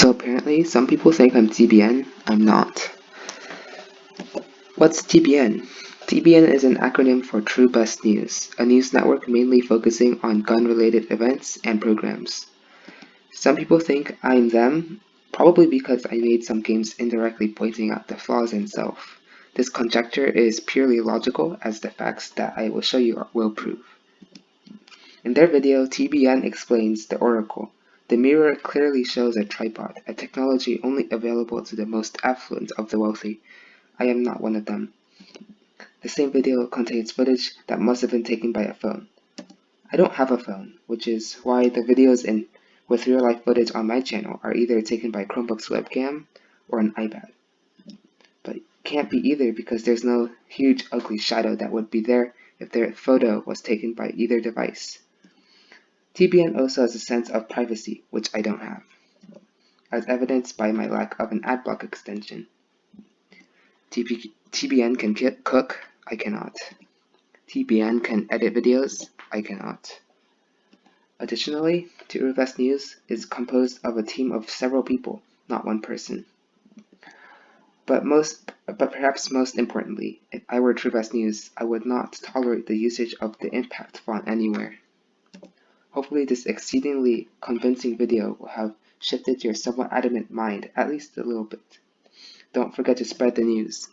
So apparently, some people think I'm TBN. I'm not. What's TBN? TBN is an acronym for True Bust News, a news network mainly focusing on gun-related events and programs. Some people think I'm them, probably because I made some games indirectly pointing out the flaws in Self. This conjecture is purely logical as the facts that I will show you will prove. In their video, TBN explains the Oracle. The mirror clearly shows a tripod, a technology only available to the most affluent of the wealthy. I am not one of them. The same video contains footage that must have been taken by a phone. I don't have a phone, which is why the videos in with real-life footage on my channel are either taken by Chromebook's webcam or an iPad. But it can't be either because there's no huge ugly shadow that would be there if their photo was taken by either device. TBN also has a sense of privacy, which I don't have, as evidenced by my lack of an adblock extension. TP TBN can cook, I cannot. TBN can edit videos, I cannot. Additionally, True News is composed of a team of several people, not one person. But most, but perhaps most importantly, if I were True Bust News, I would not tolerate the usage of the impact font anywhere. Hopefully this exceedingly convincing video will have shifted your somewhat adamant mind at least a little bit. Don't forget to spread the news.